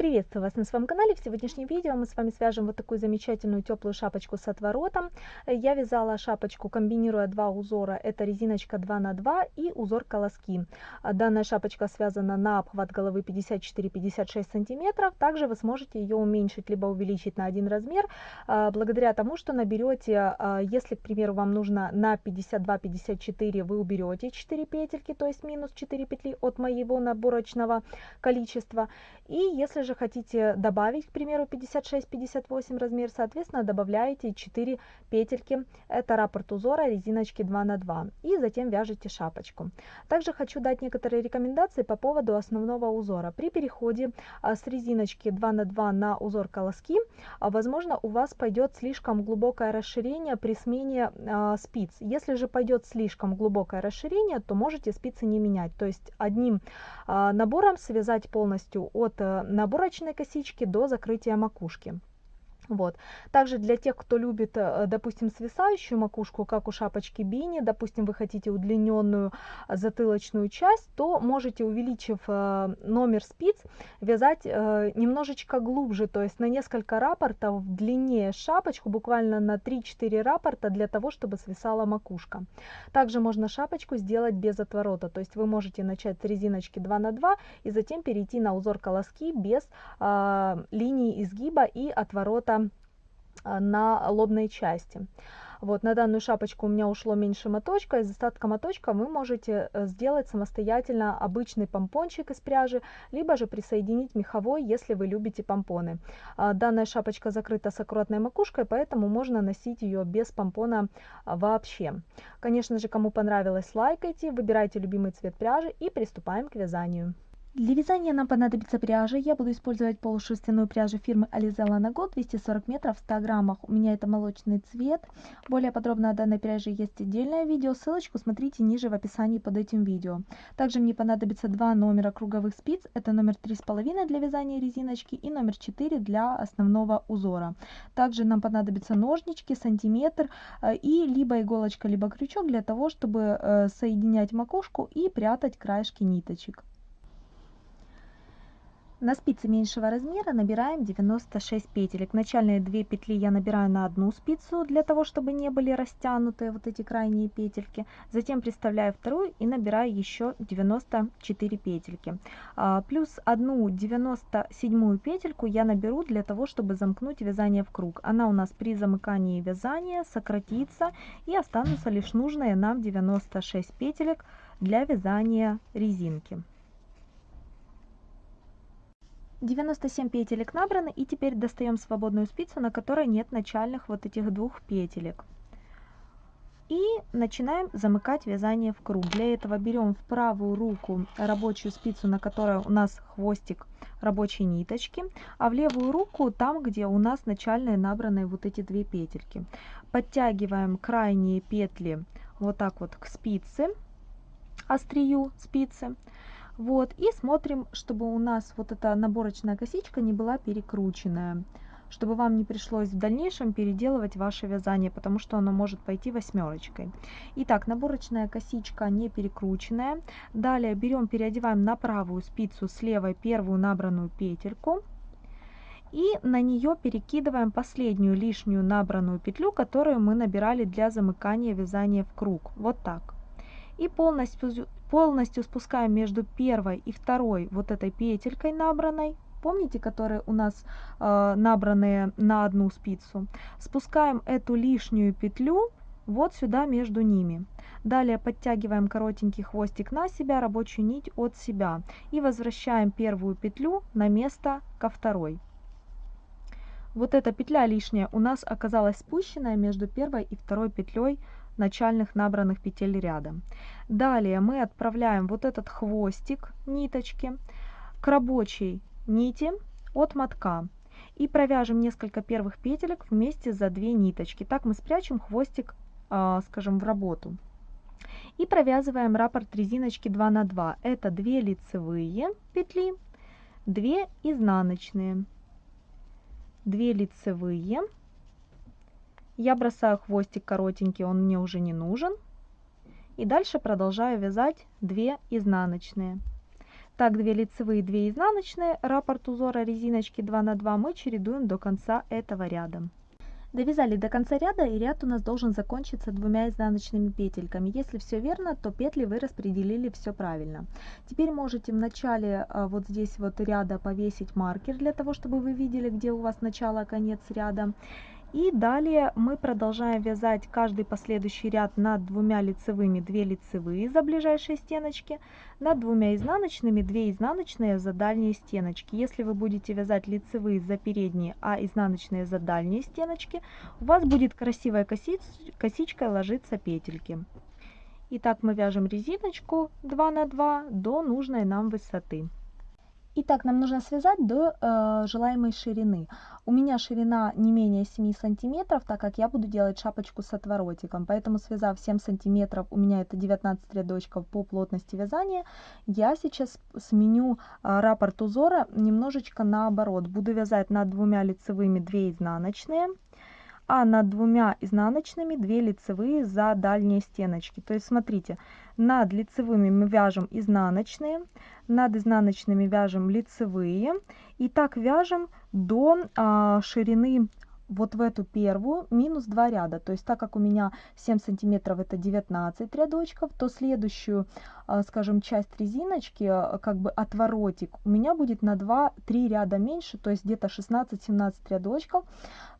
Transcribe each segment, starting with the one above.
Приветствую вас на своем канале. В сегодняшнем видео мы с вами свяжем вот такую замечательную теплую шапочку с отворотом. Я вязала шапочку, комбинируя два узора. Это резиночка 2 на 2 и узор колоски. Данная шапочка связана на обхват головы 54-56 сантиметров. Также вы сможете ее уменьшить либо увеличить на один размер, а, благодаря тому, что наберете, а, если, к примеру, вам нужно на 52-54, вы уберете 4 петельки, то есть минус 4 петли от моего наборочного количества. И если же же хотите добавить, к примеру, 56-58 размер, соответственно, добавляете 4 петельки, это раппорт узора резиночки 2 на 2 и затем вяжете шапочку. Также хочу дать некоторые рекомендации по поводу основного узора. При переходе а, с резиночки 2 на 2 на узор колоски, а, возможно, у вас пойдет слишком глубокое расширение при смене а, спиц. Если же пойдет слишком глубокое расширение, то можете спицы не менять. То есть одним набором связать полностью от э, набора укороченной косички до закрытия макушки. Вот. Также для тех, кто любит, э, допустим, свисающую макушку, как у шапочки Бини, допустим, вы хотите удлиненную затылочную часть, то можете, увеличив э, номер спиц, вязать э, немножечко глубже, то есть на несколько рапортов длиннее шапочку, буквально на 3-4 рапорта для того, чтобы свисала макушка. Также можно шапочку сделать без отворота, то есть вы можете начать с резиночки 2 на 2 и затем перейти на узор колоски без линии изгиба и отворота на лобной части. Вот на данную шапочку у меня ушло меньше моточка, из остатка моточка вы можете э, сделать самостоятельно обычный помпончик из пряжи, либо же присоединить меховой, если вы любите помпоны. А, данная шапочка закрыта с аккуратной макушкой, поэтому можно носить ее без помпона а, вообще. Конечно же, кому понравилось, лайкайте, выбирайте любимый цвет пряжи и приступаем к вязанию. Для вязания нам понадобится пряжа. Я буду использовать полушерстяную пряжу фирмы Alizella на год 240 метров в 100 граммах. У меня это молочный цвет. Более подробно о данной пряже есть отдельное видео. Ссылочку смотрите ниже в описании под этим видео. Также мне понадобится два номера круговых спиц. Это номер 3,5 для вязания резиночки и номер 4 для основного узора. Также нам понадобятся ножнички, сантиметр э, и либо иголочка, либо крючок для того, чтобы э, соединять макушку и прятать краешки ниточек. На спице меньшего размера набираем 96 петелек. Начальные две петли я набираю на одну спицу, для того, чтобы не были растянутые вот эти крайние петельки. Затем приставляю вторую и набираю еще 94 петельки. А, плюс одну 97 петельку я наберу для того, чтобы замкнуть вязание в круг. Она у нас при замыкании вязания сократится и останутся лишь нужные нам 96 петелек для вязания резинки. 97 петелек набраны и теперь достаем свободную спицу на которой нет начальных вот этих двух петелек. И начинаем замыкать вязание в круг. Для этого берем в правую руку рабочую спицу на которой у нас хвостик рабочей ниточки а в левую руку там где у нас начальные набранные вот эти две петельки. Подтягиваем крайние петли вот так вот к спице острию спицы вот, и смотрим, чтобы у нас вот эта наборочная косичка не была перекрученная, чтобы вам не пришлось в дальнейшем переделывать ваше вязание, потому что оно может пойти восьмерочкой. Итак, наборочная косичка не перекрученная. Далее берем, переодеваем на правую спицу с левой первую набранную петельку. И на нее перекидываем последнюю лишнюю набранную петлю, которую мы набирали для замыкания вязания в круг. Вот так. И полностью полностью спускаем между первой и второй вот этой петелькой набранной. Помните которые у нас э, набранные на одну спицу? Спускаем эту лишнюю петлю вот сюда между ними. Далее подтягиваем коротенький хвостик на себя рабочую нить от себя и возвращаем первую петлю на место ко второй. Вот эта петля лишняя у нас оказалась спущенная между первой и второй петлей начальных набранных петель ряда. Далее мы отправляем вот этот хвостик ниточки к рабочей нити от мотка и провяжем несколько первых петелек вместе за две ниточки. Так мы спрячем хвостик, а, скажем, в работу. И провязываем раппорт резиночки 2 на 2. Это 2 лицевые петли, 2 изнаночные, 2 лицевые, я бросаю хвостик коротенький, он мне уже не нужен. И дальше продолжаю вязать 2 изнаночные. Так, 2 лицевые, 2 изнаночные, раппорт узора резиночки 2 на 2 мы чередуем до конца этого ряда. Довязали до конца ряда и ряд у нас должен закончиться двумя изнаночными петельками. Если все верно, то петли вы распределили все правильно. Теперь можете в начале а, вот здесь вот ряда повесить маркер для того, чтобы вы видели, где у вас начало, конец ряда. И далее мы продолжаем вязать каждый последующий ряд над двумя лицевыми 2 лицевые за ближайшие стеночки, над двумя изнаночными 2 изнаночные за дальние стеночки. Если вы будете вязать лицевые за передние, а изнаночные за дальние стеночки, у вас будет красивая косич косичкой ложиться петельки. Итак, мы вяжем резиночку 2 на 2 до нужной нам высоты. Итак, нам нужно связать до э, желаемой ширины. У меня ширина не менее 7 сантиметров, так как я буду делать шапочку с отворотиком. Поэтому связав 7 сантиметров, у меня это 19 рядочков по плотности вязания, я сейчас сменю э, раппорт узора немножечко наоборот. Буду вязать над двумя лицевыми 2 изнаночные а над двумя изнаночными 2 лицевые за дальние стеночки. То есть смотрите, над лицевыми мы вяжем изнаночные, над изнаночными вяжем лицевые и так вяжем до а, ширины вот в эту первую минус 2 ряда. То есть так как у меня 7 сантиметров это 19 рядочков, то следующую, а, скажем, часть резиночки, а, как бы отворотик, у меня будет на 2-3 ряда меньше, то есть где-то 16-17 рядочков.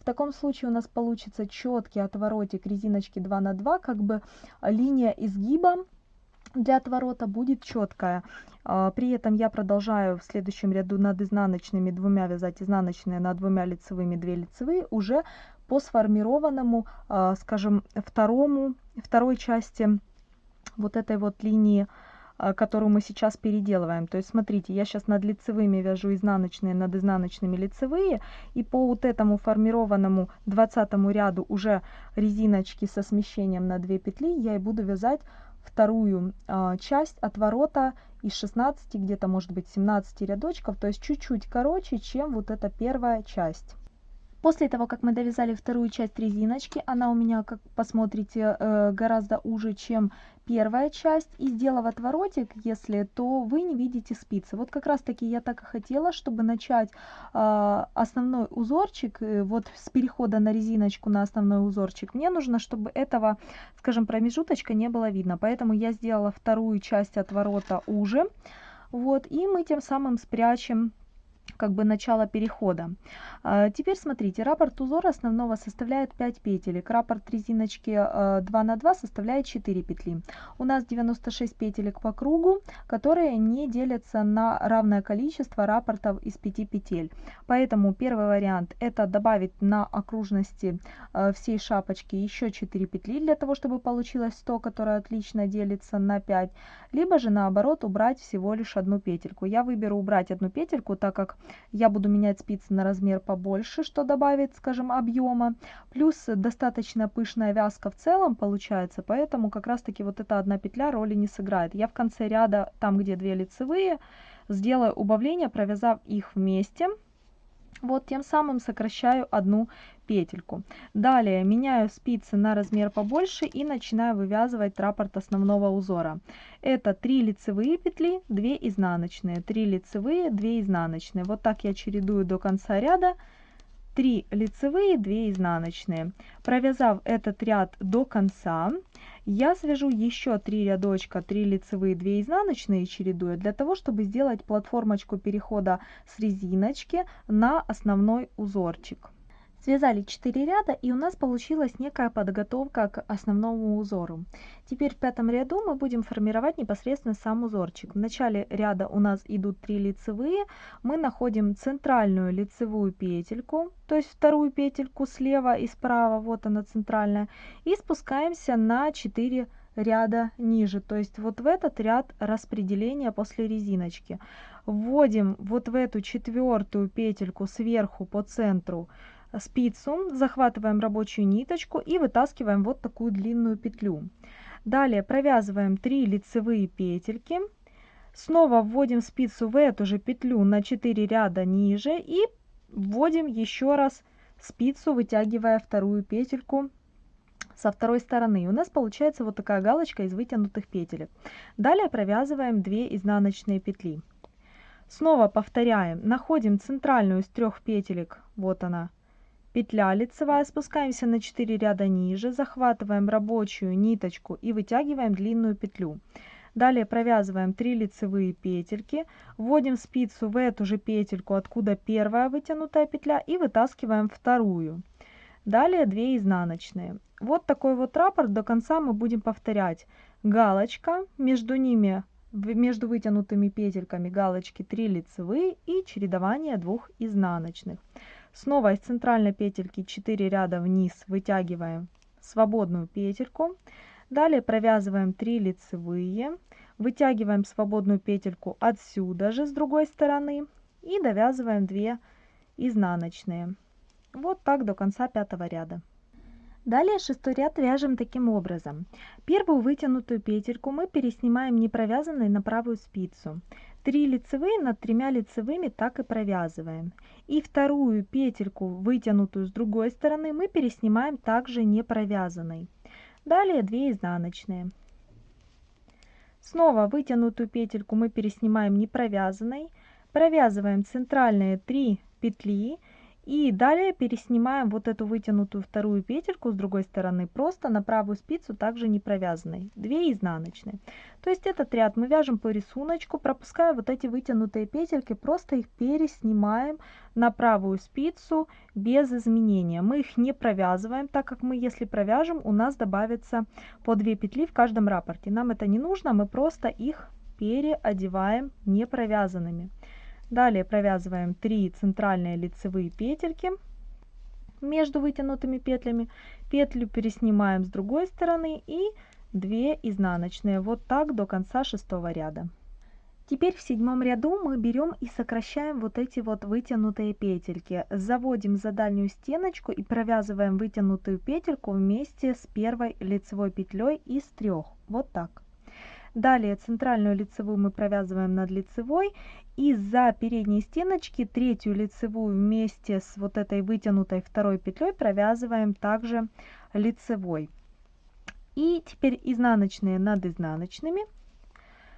В таком случае у нас получится четкий отворотик резиночки 2 на 2, как бы линия изгиба для отворота будет четкая. А, при этом я продолжаю в следующем ряду над изнаночными двумя вязать изнаночные, над двумя лицевыми 2 лицевые уже по сформированному, а, скажем, второму, второй части вот этой вот линии а, которую мы сейчас переделываем. То есть смотрите, я сейчас над лицевыми вяжу изнаночные, над изнаночными лицевые, и по вот этому формированному 20 ряду уже резиночки со смещением на 2 петли я и буду вязать вторую э, часть отворота из 16, где-то может быть 17 рядочков, то есть чуть-чуть короче, чем вот эта первая часть. После того, как мы довязали вторую часть резиночки, она у меня, как посмотрите, э, гораздо уже, чем первая часть. И сделав отворотик, если, то вы не видите спицы. Вот как раз таки я так и хотела, чтобы начать э, основной узорчик, э, вот с перехода на резиночку на основной узорчик. Мне нужно, чтобы этого, скажем, промежуточка не было видно. Поэтому я сделала вторую часть отворота уже. Вот, и мы тем самым спрячем как бы начало перехода. А, теперь смотрите, раппорт узора основного составляет 5 петелек, раппорт резиночки 2 а, на 2 составляет 4 петли. У нас 96 петелек по кругу, которые не делятся на равное количество раппортов из 5 петель. Поэтому первый вариант это добавить на окружности а, всей шапочки еще 4 петли для того, чтобы получилось 100, которое отлично делится на 5. Либо же наоборот убрать всего лишь одну петельку. Я выберу убрать одну петельку, так как я буду менять спицы на размер побольше, что добавит, скажем, объема. Плюс достаточно пышная вязка в целом получается, поэтому как раз таки вот эта одна петля роли не сыграет. Я в конце ряда, там где две лицевые, сделаю убавление, провязав их вместе. Вот тем самым сокращаю одну петельку. Далее меняю спицы на размер побольше и начинаю вывязывать раппорт основного узора. Это 3 лицевые петли, 2 изнаночные, 3 лицевые, 2 изнаночные. Вот так я чередую до конца ряда. 3 лицевые, 2 изнаночные. Провязав этот ряд до конца, я свяжу еще 3 рядочка, 3 лицевые, 2 изнаночные чередуя, для того, чтобы сделать платформочку перехода с резиночки на основной узорчик. Связали 4 ряда и у нас получилась некая подготовка к основному узору. Теперь в пятом ряду мы будем формировать непосредственно сам узорчик. В начале ряда у нас идут 3 лицевые, мы находим центральную лицевую петельку, то есть вторую петельку слева и справа, вот она центральная, и спускаемся на 4 ряда ниже, то есть вот в этот ряд распределения после резиночки. Вводим вот в эту четвертую петельку сверху по центру спицу, захватываем рабочую ниточку и вытаскиваем вот такую длинную петлю. Далее провязываем 3 лицевые петельки, снова вводим спицу в эту же петлю на 4 ряда ниже и вводим еще раз спицу, вытягивая вторую петельку со второй стороны. У нас получается вот такая галочка из вытянутых петелек. Далее провязываем 2 изнаночные петли. Снова повторяем, находим центральную из трех петелек, вот она, петля лицевая, спускаемся на 4 ряда ниже, захватываем рабочую ниточку и вытягиваем длинную петлю. Далее провязываем 3 лицевые петельки, вводим спицу в эту же петельку, откуда первая вытянутая петля, и вытаскиваем вторую. Далее 2 изнаночные. Вот такой вот раппорт до конца мы будем повторять. Галочка, между ними, между вытянутыми петельками галочки 3 лицевые и чередование двух изнаночных. Снова из центральной петельки 4 ряда вниз вытягиваем свободную петельку. Далее провязываем 3 лицевые, вытягиваем свободную петельку отсюда же с другой стороны и довязываем 2 изнаночные. Вот так до конца пятого ряда. Далее шестой ряд вяжем таким образом. Первую вытянутую петельку мы переснимаем не провязанной на правую спицу. 3 лицевые над тремя лицевыми так и провязываем. И вторую петельку, вытянутую с другой стороны, мы переснимаем также не провязанной. Далее 2 изнаночные. Снова вытянутую петельку мы переснимаем не провязанной, провязываем центральные 3 петли и далее переснимаем вот эту вытянутую вторую петельку с другой стороны просто на правую спицу также не провязанной 2 изнаночные. То есть этот ряд мы вяжем по рисунку пропуская вот эти вытянутые петельки просто их переснимаем на правую спицу без изменения. Мы их не провязываем так как мы если провяжем у нас добавится по 2 петли в каждом раппорте нам это не нужно мы просто их переодеваем не провязанными Далее провязываем 3 центральные лицевые петельки между вытянутыми петлями. Петлю переснимаем с другой стороны и 2 изнаночные. Вот так до конца шестого ряда. Теперь в седьмом ряду мы берем и сокращаем вот эти вот вытянутые петельки. Заводим за дальнюю стеночку и провязываем вытянутую петельку вместе с первой лицевой петлей из трех. Вот так. Далее центральную лицевую мы провязываем над лицевой и за передней стеночки третью лицевую вместе с вот этой вытянутой второй петлей провязываем также лицевой. И теперь изнаночные над изнаночными.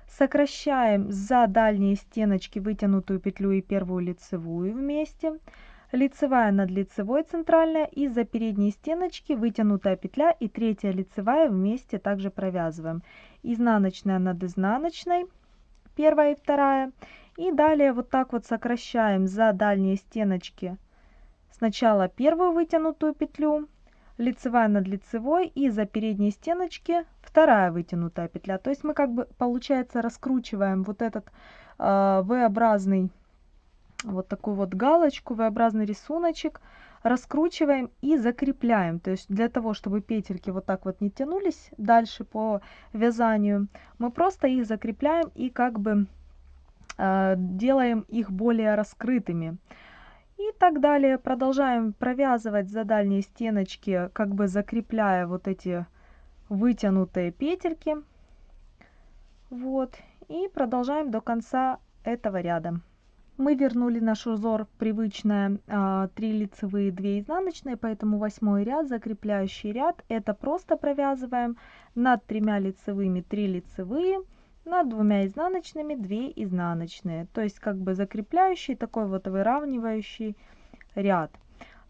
Сокращаем за дальние стеночки вытянутую петлю и первую лицевую вместе лицевая над лицевой центральная и за передние стеночки вытянутая петля и третья лицевая вместе также провязываем. Изнаночная над изнаночной первая и вторая. И далее вот так вот сокращаем за дальние стеночки сначала первую вытянутую петлю лицевая над лицевой и за передние стеночки вторая вытянутая петля. То есть мы как бы получается раскручиваем вот этот э, v-образный вот такую вот галочку, V-образный рисуночек, раскручиваем и закрепляем. То есть для того, чтобы петельки вот так вот не тянулись дальше по вязанию, мы просто их закрепляем и как бы э, делаем их более раскрытыми. И так далее. Продолжаем провязывать за дальние стеночки, как бы закрепляя вот эти вытянутые петельки. Вот. И продолжаем до конца этого ряда мы вернули наш узор привычное а, 3 лицевые 2 изнаночные поэтому восьмой ряд закрепляющий ряд. Это просто провязываем над тремя лицевыми 3 лицевые над двумя изнаночными 2 изнаночные. То есть как бы закрепляющий такой вот выравнивающий ряд.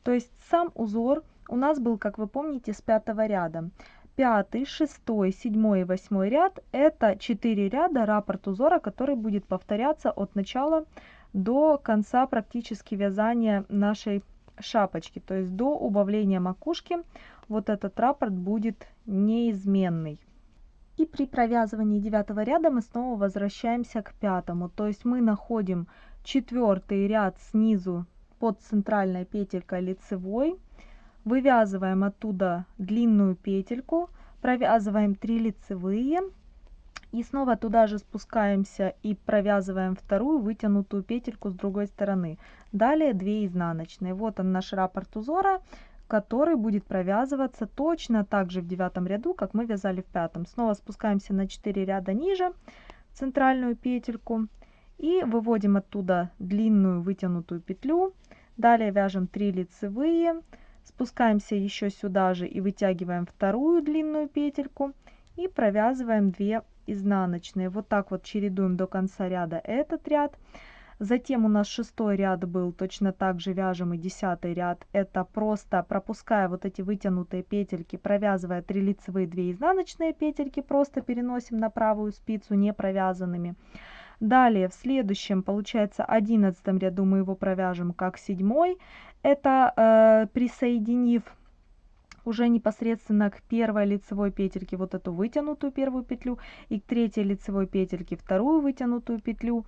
То есть сам узор у нас был как вы помните с пятого ряда. Пятый шестой седьмой и восьмой ряд это 4 ряда раппорт узора который будет повторяться от начала до конца практически вязания нашей шапочки то есть до убавления макушки вот этот раппорт будет неизменный. И при провязывании девятого ряда мы снова возвращаемся к пятому. То есть мы находим четвертый ряд снизу под центральной петелькой лицевой вывязываем оттуда длинную петельку провязываем 3 лицевые и снова туда же спускаемся и провязываем вторую вытянутую петельку с другой стороны. Далее 2 изнаночные. Вот он наш раппорт узора который будет провязываться точно так же в девятом ряду как мы вязали в пятом. Снова спускаемся на 4 ряда ниже центральную петельку и выводим оттуда длинную вытянутую петлю. Далее вяжем 3 лицевые спускаемся еще сюда же и вытягиваем вторую длинную петельку и провязываем 2 изнаночные вот так вот чередуем до конца ряда этот ряд Затем у нас шестой ряд был, точно так же вяжем и десятый ряд. Это просто пропуская вот эти вытянутые петельки, провязывая 3 лицевые, 2 изнаночные петельки, просто переносим на правую спицу не провязанными. Далее в следующем, получается, одиннадцатом ряду мы его провяжем как седьмой. Это э, присоединив уже непосредственно к первой лицевой петельке вот эту вытянутую первую петлю и к третьей лицевой петельке вторую вытянутую петлю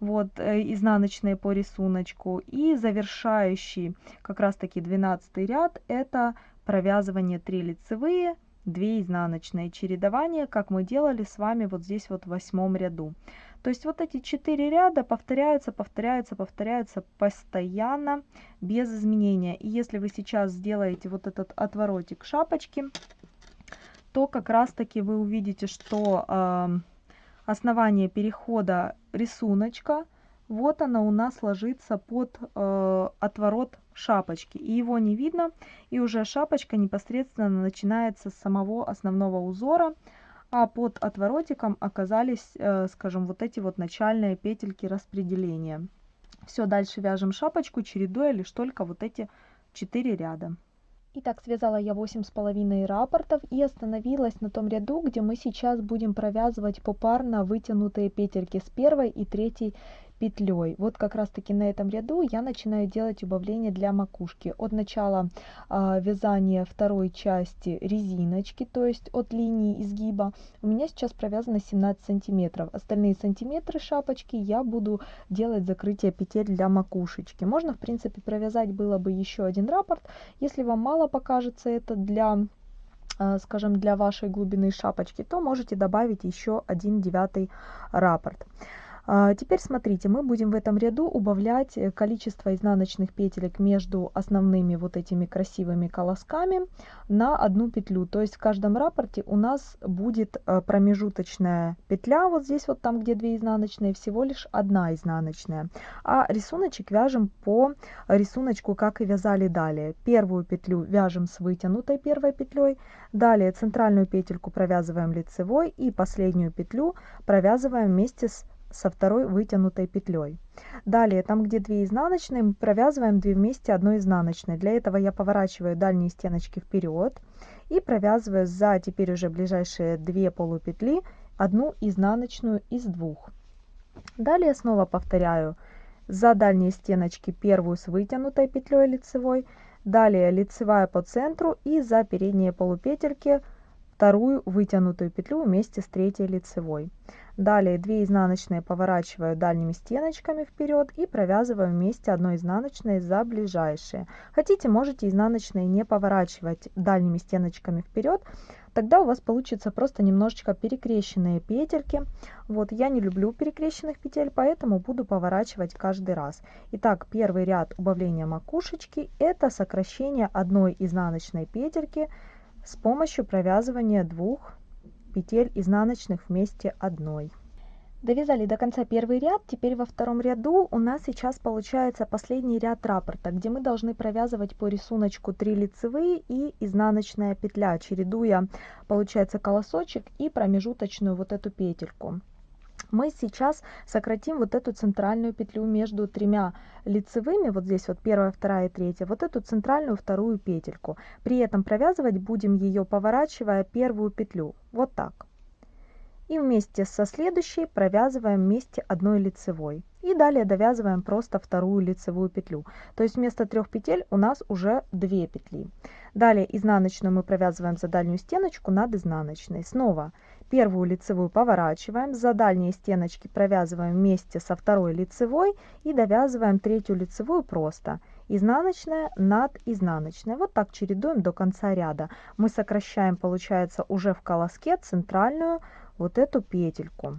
вот э, изнаночные по рисунку. И завершающий как раз таки 12 ряд это провязывание 3 лицевые 2 изнаночные. Чередование как мы делали с вами вот здесь вот в восьмом ряду то есть вот эти четыре ряда повторяются повторяются повторяются постоянно без изменения и если вы сейчас сделаете вот этот отворотик шапочки то как раз таки вы увидите что э, основание перехода рисуночка, вот она у нас ложится под э, отворот шапочки. И его не видно, и уже шапочка непосредственно начинается с самого основного узора, а под отворотиком оказались, э, скажем, вот эти вот начальные петельки распределения. Все, дальше вяжем шапочку, чередуя лишь только вот эти 4 ряда. Итак, связала я восемь с половиной раппортов и остановилась на том ряду, где мы сейчас будем провязывать попарно вытянутые петельки с первой и третьей петлей. Вот как раз таки на этом ряду я начинаю делать убавление для макушки. От начала э, вязания второй части резиночки, то есть от линии изгиба, у меня сейчас провязано 17 сантиметров. Остальные сантиметры шапочки я буду делать закрытие петель для макушечки. Можно, в принципе, провязать было бы еще один раппорт. Если вам мало покажется это для а, скажем, для вашей глубины шапочки, то можете добавить еще один девятый раппорт. А, теперь смотрите, мы будем в этом ряду убавлять э, количество изнаночных петелек между основными вот этими красивыми колосками на одну петлю. То есть в каждом рапорте у нас будет э, промежуточная петля, вот здесь вот там, где две изнаночные, всего лишь одна изнаночная. А рисуночек вяжем по рисунку, как и вязали далее. Первую петлю вяжем с вытянутой первой петлей, далее центральную петельку провязываем лицевой и последнюю петлю провязываем вместе с со второй вытянутой петлей. Далее, там где 2 изнаночные, мы провязываем 2 вместе одной изнаночной. Для этого я поворачиваю дальние стеночки вперед и провязываю за теперь уже ближайшие 2 полупетли одну изнаночную из двух. Далее снова повторяю за дальние стеночки первую с вытянутой петлей лицевой, далее лицевая по центру и за передние полупетельки вторую вытянутую петлю вместе с третьей лицевой. Далее 2 изнаночные поворачиваю дальними стеночками вперед и провязываю вместе одной изнаночной за ближайшие. Хотите, можете изнаночные не поворачивать дальними стеночками вперед, тогда у вас получится просто немножечко перекрещенные петельки. Вот я не люблю перекрещенных петель, поэтому буду поворачивать каждый раз. Итак, первый ряд убавления макушечки это сокращение одной изнаночной петельки с помощью провязывания двух петель изнаночных вместе одной. Довязали до конца первый ряд, теперь во втором ряду у нас сейчас получается последний ряд раппорта, где мы должны провязывать по рисунку 3 лицевые и изнаночная петля, чередуя, получается, колосочек и промежуточную вот эту петельку мы сейчас сократим вот эту центральную петлю между тремя лицевыми, вот здесь вот первая, вторая и третья, вот эту центральную вторую петельку. При этом провязывать будем ее, поворачивая первую петлю, вот так. И вместе со следующей провязываем вместе одной лицевой. И далее довязываем просто вторую лицевую петлю. То есть вместо трех петель у нас уже две петли. Далее изнаночную мы провязываем за дальнюю стеночку над изнаночной. Снова Первую лицевую поворачиваем, за дальние стеночки провязываем вместе со второй лицевой и довязываем третью лицевую просто. Изнаночная над изнаночной. Вот так чередуем до конца ряда. Мы сокращаем, получается, уже в колоске центральную вот эту петельку.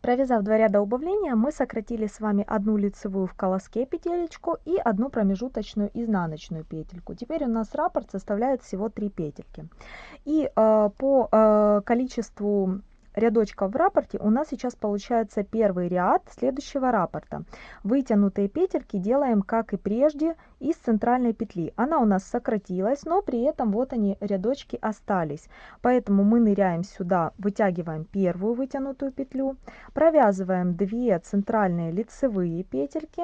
Провязав два ряда убавления, мы сократили с вами одну лицевую в колоске петелечку и одну промежуточную изнаночную петельку. Теперь у нас раппорт составляет всего 3 петельки. И э, по э, количеству рядочков в раппорте у нас сейчас получается первый ряд следующего раппорта. Вытянутые петельки делаем, как и прежде, из центральной петли. Она у нас сократилась, но при этом вот они рядочки остались. Поэтому мы ныряем сюда, вытягиваем первую вытянутую петлю, провязываем 2 центральные лицевые петельки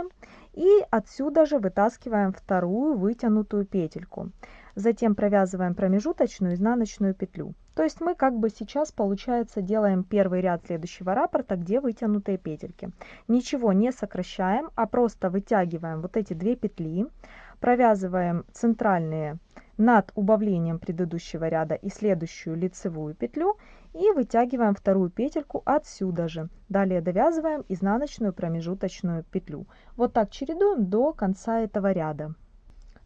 и отсюда же вытаскиваем вторую вытянутую петельку. Затем провязываем промежуточную изнаночную петлю. То есть мы как бы сейчас, получается, делаем первый ряд следующего раппорта, где вытянутые петельки. Ничего не сокращаем, а просто вытягиваем вот эти две петли, провязываем центральные над убавлением предыдущего ряда и следующую лицевую петлю и вытягиваем вторую петельку отсюда же. Далее довязываем изнаночную промежуточную петлю. Вот так чередуем до конца этого ряда.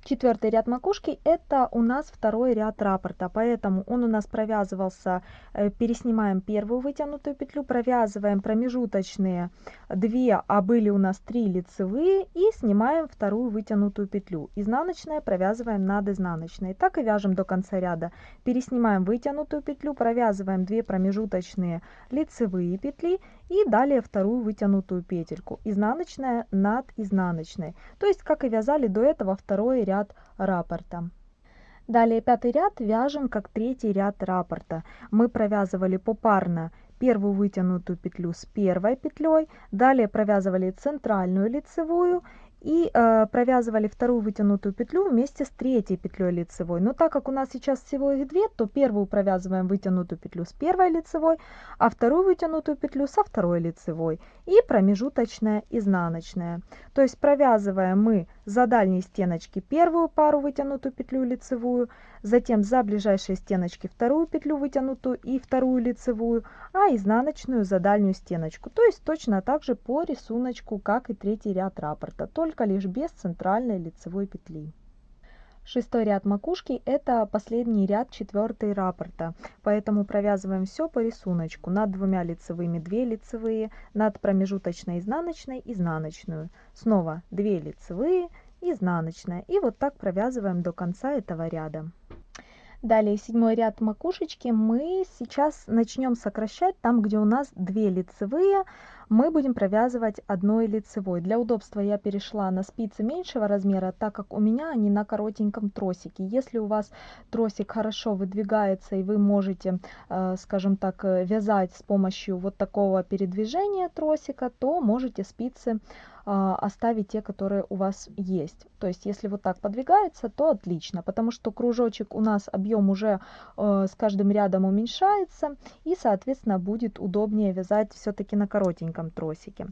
Четвертый ряд макушки это у нас второй ряд раппорта, поэтому он у нас провязывался, э, переснимаем первую вытянутую петлю, провязываем промежуточные 2, а были у нас 3 лицевые и снимаем вторую вытянутую петлю. Изнаночная провязываем над изнаночной. Так и вяжем до конца ряда. Переснимаем вытянутую петлю, провязываем 2 промежуточные лицевые петли и далее вторую вытянутую петельку изнаночная над изнаночной. То есть как и вязали до этого второй ряд раппорта. Далее пятый ряд вяжем как третий ряд раппорта. Мы провязывали попарно первую вытянутую петлю с первой петлей далее провязывали центральную лицевую и э, провязывали вторую вытянутую петлю вместе с третьей петлей лицевой. Но так как у нас сейчас всего их две, то первую провязываем вытянутую петлю с первой лицевой, а вторую вытянутую петлю со второй лицевой и промежуточная изнаночная. То есть провязываем мы за дальние стеночки первую пару вытянутую петлю лицевую, затем за ближайшие стеночки вторую петлю вытянутую и вторую лицевую, а изнаночную за дальнюю стеночку. То есть точно так же по рисунку, как и третий ряд раппорта, только лишь без центральной лицевой петли. Шестой ряд макушки это последний ряд четвертый раппорта, поэтому провязываем все по рисунку. Над двумя лицевыми 2 лицевые, над промежуточной изнаночной изнаночную. Снова 2 лицевые, изнаночная. И вот так провязываем до конца этого ряда. Далее седьмой ряд макушечки мы сейчас начнем сокращать там, где у нас 2 лицевые, мы будем провязывать одной лицевой. Для удобства я перешла на спицы меньшего размера, так как у меня они на коротеньком тросике. Если у вас тросик хорошо выдвигается и вы можете, э, скажем так, э, вязать с помощью вот такого передвижения тросика, то можете спицы оставить те, которые у вас есть. То есть, если вот так подвигается, то отлично, потому что кружочек у нас объем уже э, с каждым рядом уменьшается, и, соответственно, будет удобнее вязать все-таки на коротеньком тросике.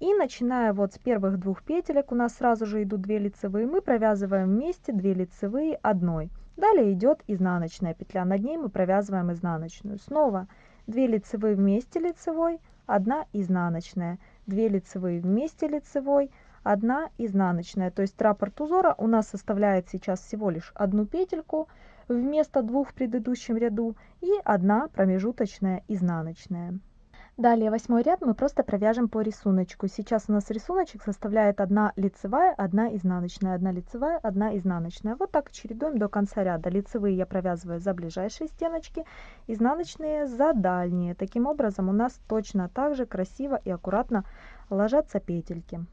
И начиная вот с первых двух петелек, у нас сразу же идут 2 лицевые, мы провязываем вместе 2 лицевые одной. Далее идет изнаночная петля, над ней мы провязываем изнаночную. Снова 2 лицевые вместе лицевой, 1 изнаночная. 2 лицевые вместе лицевой, 1 изнаночная. То есть раппорт узора у нас составляет сейчас всего лишь одну петельку вместо двух в предыдущем ряду и 1 промежуточная изнаночная. Далее восьмой ряд мы просто провяжем по рисунку. Сейчас у нас рисуночек составляет 1 лицевая, 1 изнаночная, 1 лицевая, 1 изнаночная. Вот так чередуем до конца ряда. Лицевые я провязываю за ближайшие стеночки, изнаночные за дальние. Таким образом у нас точно так же красиво и аккуратно ложатся петельки.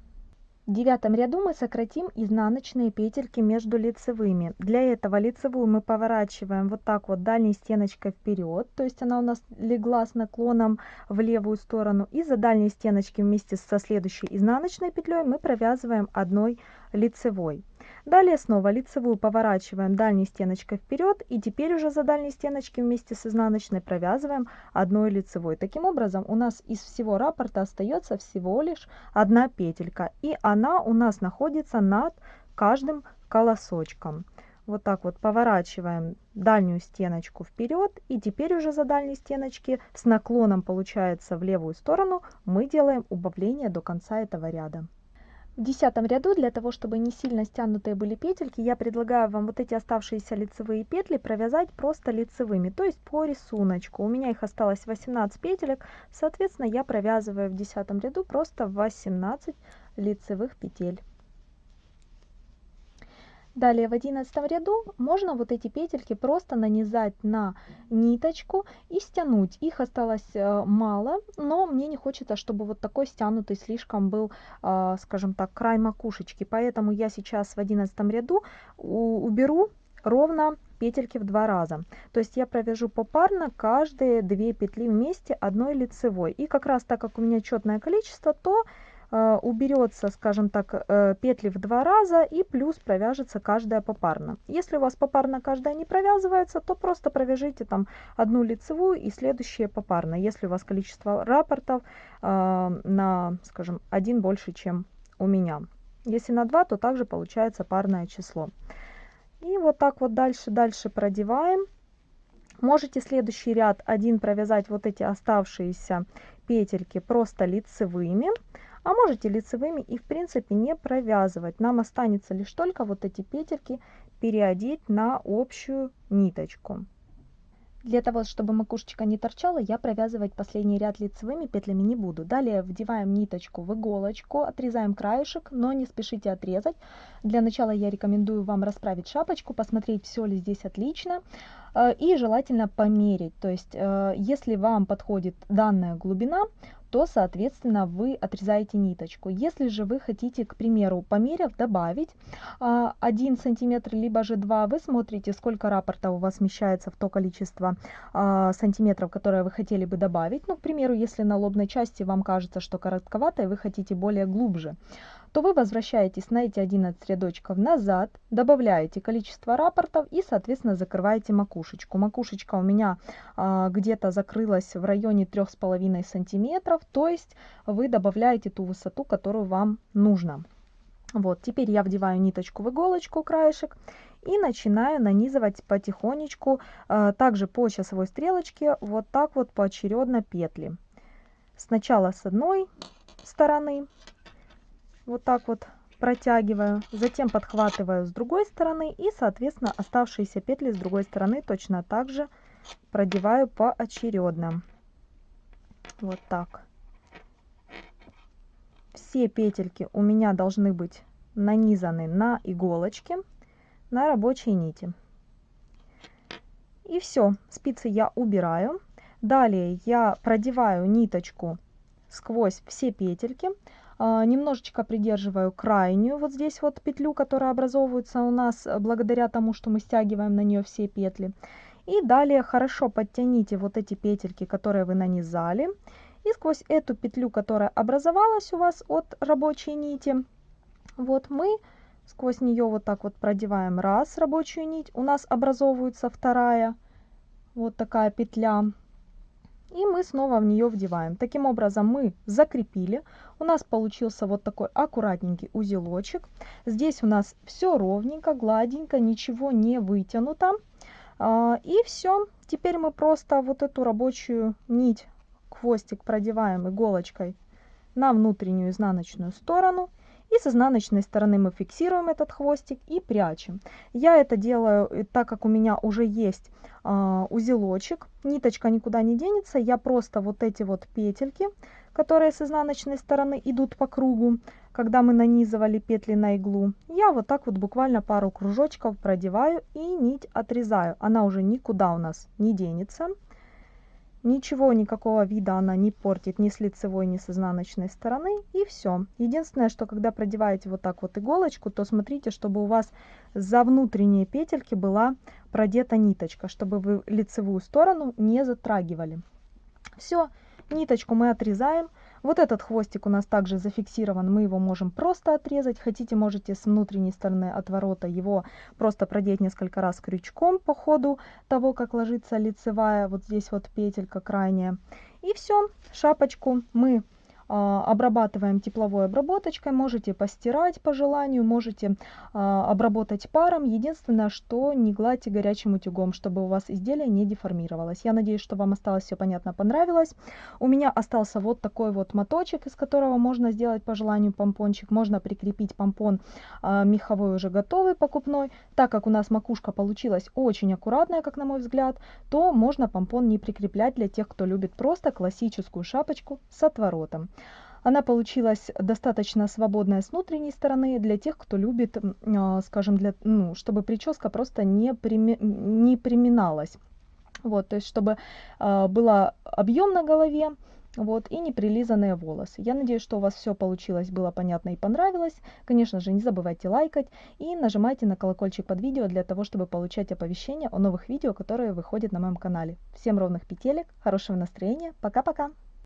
В девятом ряду мы сократим изнаночные петельки между лицевыми. Для этого лицевую мы поворачиваем вот так вот дальней стеночкой вперед, то есть она у нас легла с наклоном в левую сторону. И за дальней стеночки вместе со следующей изнаночной петлей мы провязываем одной лицевой. Далее снова лицевую поворачиваем дальней стеночкой вперед и теперь уже за дальней стеночки вместе с изнаночной провязываем одной лицевой. Таким образом у нас из всего раппорта остается всего лишь одна петелька и она у нас находится над каждым колосочком. Вот так вот поворачиваем дальнюю стеночку вперед и теперь уже за дальней стеночки с наклоном получается в левую сторону мы делаем убавление до конца этого ряда. В десятом ряду для того, чтобы не сильно стянутые были петельки, я предлагаю вам вот эти оставшиеся лицевые петли провязать просто лицевыми, то есть по рисунку. У меня их осталось 18 петелек, соответственно, я провязываю в десятом ряду просто 18 лицевых петель. Далее в одиннадцатом ряду можно вот эти петельки просто нанизать на ниточку и стянуть. Их осталось э, мало, но мне не хочется, чтобы вот такой стянутый слишком был, а, скажем так, край макушечки. Поэтому я сейчас в одиннадцатом ряду уберу ровно петельки в два раза. То есть я провяжу попарно каждые две петли вместе одной лицевой. И как раз так как у меня четное количество, то Э, уберется, скажем так, э, петли в два раза и плюс провяжется каждая попарно. Если у вас попарно каждая не провязывается, то просто провяжите там одну лицевую и следующие попарно, если у вас количество рапортов э, на, скажем, один больше, чем у меня. Если на 2, то также получается парное число. И вот так вот дальше, дальше продеваем. Можете следующий ряд один провязать вот эти оставшиеся петельки просто лицевыми а можете лицевыми и в принципе не провязывать. Нам останется лишь только вот эти петельки переодеть на общую ниточку. Для того, чтобы макушечка не торчала, я провязывать последний ряд лицевыми петлями не буду. Далее вдеваем ниточку в иголочку, отрезаем краешек, но не спешите отрезать. Для начала я рекомендую вам расправить шапочку, посмотреть, все ли здесь отлично. Э, и желательно померить. То есть, э, если вам подходит данная глубина, то, соответственно, вы отрезаете ниточку. Если же вы хотите, к примеру, померив, добавить 1 а, сантиметр, либо же 2, вы смотрите, сколько рапорта у вас вмещается в то количество а, сантиметров, которое вы хотели бы добавить. Ну, к примеру, если на лобной части вам кажется, что коротковато, и вы хотите более глубже, то вы возвращаетесь на эти 11 рядочков назад, добавляете количество рапортов и, соответственно, закрываете макушечку. Макушечка у меня а, где-то закрылась в районе 3,5 сантиметров, то есть вы добавляете ту высоту, которую вам нужно. Вот, теперь я вдеваю ниточку в иголочку, краешек, и начинаю нанизывать потихонечку, а, также по часовой стрелочке, вот так вот поочередно петли. Сначала с одной стороны, вот так вот протягиваю, затем подхватываю с другой стороны и, соответственно, оставшиеся петли с другой стороны точно так же продеваю поочередно. Вот так. Все петельки у меня должны быть нанизаны на иголочки, на рабочей нити. И все, спицы я убираю. Далее я продеваю ниточку сквозь все петельки, немножечко придерживаю крайнюю вот здесь вот петлю, которая образовывается у нас э, благодаря тому, что мы стягиваем на нее все петли. И далее хорошо подтяните вот эти петельки, которые вы нанизали. И сквозь эту петлю, которая образовалась у вас от рабочей нити, вот мы сквозь нее вот так вот продеваем раз рабочую нить. У нас образовывается вторая вот такая петля и мы снова в нее вдеваем. Таким образом мы закрепили. У нас получился вот такой аккуратненький узелочек. Здесь у нас все ровненько, гладенько, ничего не вытянуто. А, и все. Теперь мы просто вот эту рабочую нить, хвостик продеваем иголочкой на внутреннюю изнаночную сторону. И с изнаночной стороны мы фиксируем этот хвостик и прячем. Я это делаю, э, так как у меня уже есть э, узелочек, ниточка никуда не денется, я просто вот эти вот петельки, которые с изнаночной стороны идут по кругу, когда мы нанизывали петли на иглу, я вот так вот буквально пару кружочков продеваю и нить отрезаю. Она уже никуда у нас не денется. Ничего, никакого вида она не портит ни с лицевой, ни с изнаночной стороны. И все. Единственное, что когда продеваете вот так вот иголочку, то смотрите, чтобы у вас за внутренние петельки была продета ниточка, чтобы вы лицевую сторону не затрагивали. Все, ниточку мы отрезаем. Вот этот хвостик у нас также зафиксирован, мы его можем просто отрезать. Хотите, можете с внутренней стороны отворота его просто продеть несколько раз крючком по ходу того, как ложится лицевая, вот здесь вот петелька крайняя. И все, шапочку мы обрабатываем тепловой обработочкой, можете постирать по желанию, можете а, обработать паром. Единственное, что не гладьте горячим утюгом, чтобы у вас изделие не деформировалось. Я надеюсь, что вам осталось все понятно, понравилось. У меня остался вот такой вот моточек, из которого можно сделать по желанию помпончик. Можно прикрепить помпон а, меховой уже готовый, покупной. Так как у нас макушка получилась очень аккуратная, как на мой взгляд, то можно помпон не прикреплять для тех, кто любит просто классическую шапочку с отворотом. Она получилась достаточно свободная с внутренней стороны для тех, кто любит, а, скажем, для, ну, чтобы прическа просто не, прими, не приминалась. Вот, то есть, чтобы э, было объем на голове, вот, и неприлизанные волосы. Я надеюсь, что у вас все получилось, было понятно и понравилось. Конечно же, не забывайте лайкать и нажимайте на колокольчик под видео для того, чтобы получать оповещения о новых видео, которые выходят на моем канале. Всем ровных петелек, хорошего настроения, пока-пока!